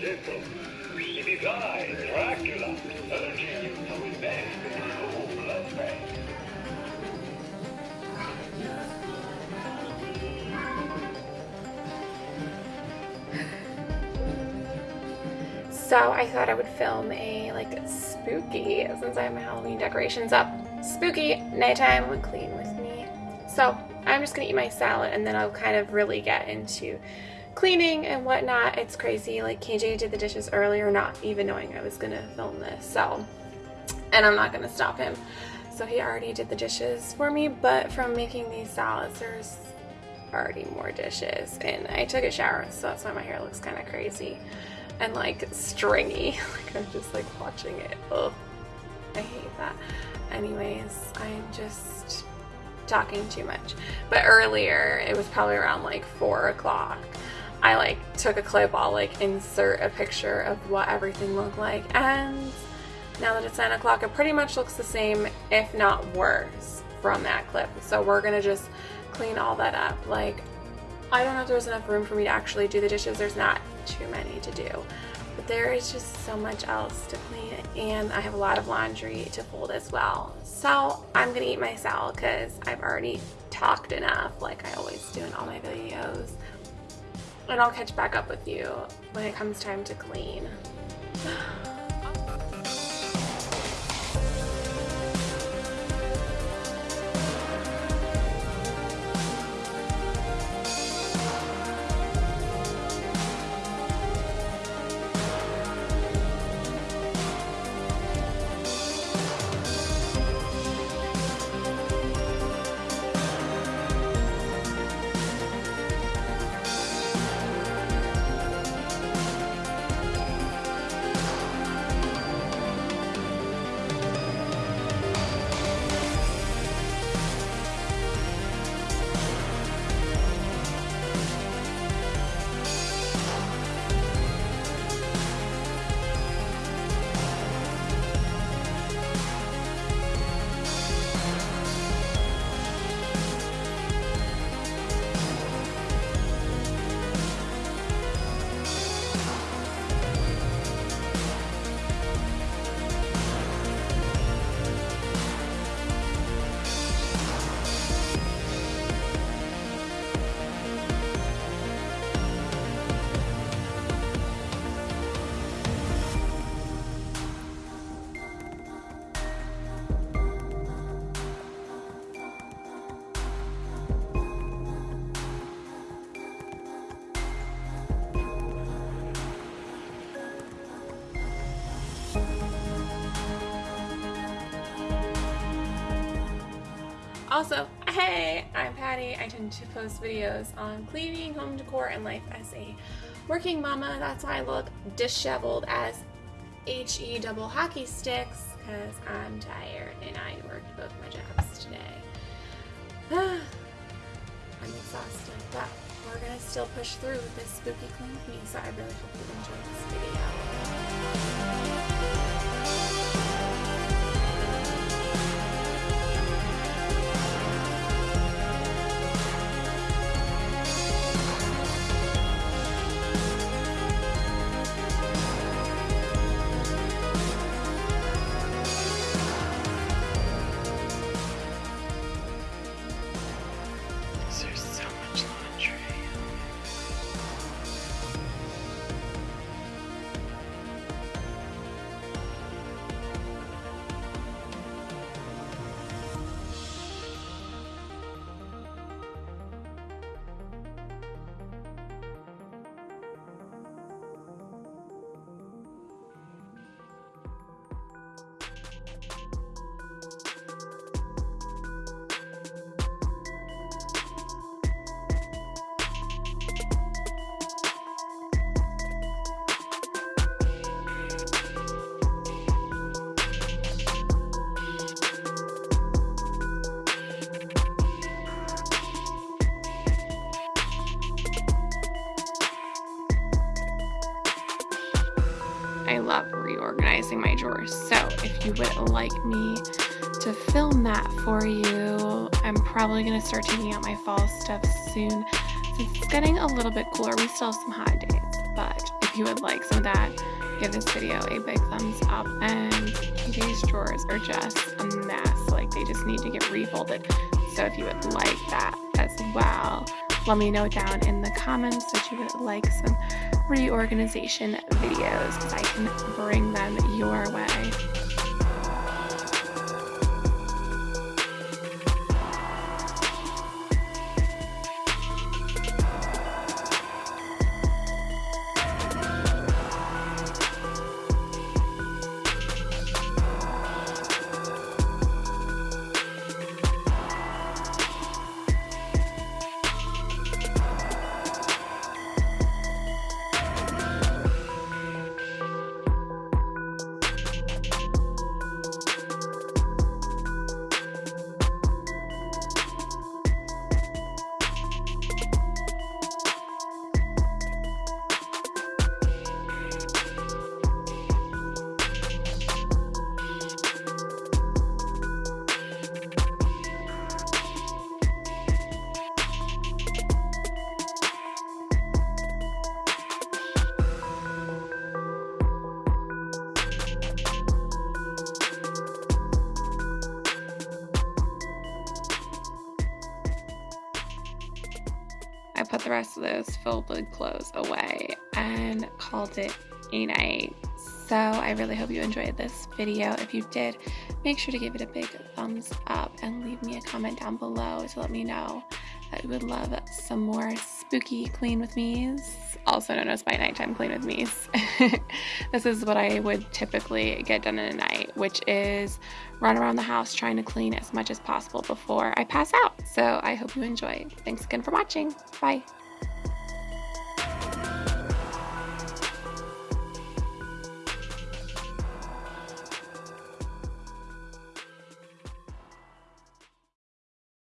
So I thought I would film a like spooky, since I have my Halloween decorations up, spooky nighttime clean with me. So I'm just gonna eat my salad and then I'll kind of really get into cleaning and whatnot. It's crazy. Like KJ did the dishes earlier, not even knowing I was gonna film this. So, and I'm not gonna stop him. So he already did the dishes for me, but from making these salads, there's already more dishes. And I took a shower, so that's why my hair looks kind of crazy and like stringy. like I'm just like watching it. Ugh. I hate that. Anyways, I'm just talking too much. But earlier, it was probably around like four o'clock. I like took a clip, I'll like insert a picture of what everything looked like. And now that it's nine o'clock, it pretty much looks the same, if not worse, from that clip. So we're gonna just clean all that up. Like, I don't know if there's enough room for me to actually do the dishes. There's not too many to do. But there is just so much else to clean and I have a lot of laundry to fold as well. So I'm gonna eat my salad because I've already talked enough like I always do in all my videos. And I'll catch back up with you when it comes time to clean. Also, hey, I'm Patty. I tend to post videos on cleaning, home decor, and life as a working mama. That's why I look disheveled as HE double hockey sticks because I'm tired and I worked both my jobs today. I'm exhausted, but we're gonna still push through with this spooky clean with me, so I really hope you enjoy this video. I love reorganizing my drawers. So if you would like me to film that for you, I'm probably going to start taking out my fall stuff soon. Since it's getting a little bit cooler, we still have some hot days, but if you would like some of that, give this video a big thumbs up. And these drawers are just a mess. Like they just need to get refolded. So if you would like that as well, let me know down in the comments that you would like some reorganization videos because I can bring them your way. The rest of those folded clothes away and called it a night. So I really hope you enjoyed this video. If you did, make sure to give it a big thumbs up and leave me a comment down below to let me know that you would love some more spooky clean with me's, also known as my nighttime clean with me's. this is what I would typically get done in a night, which is run around the house trying to clean as much as possible before I pass out. So I hope you enjoy. Thanks again for watching. Bye.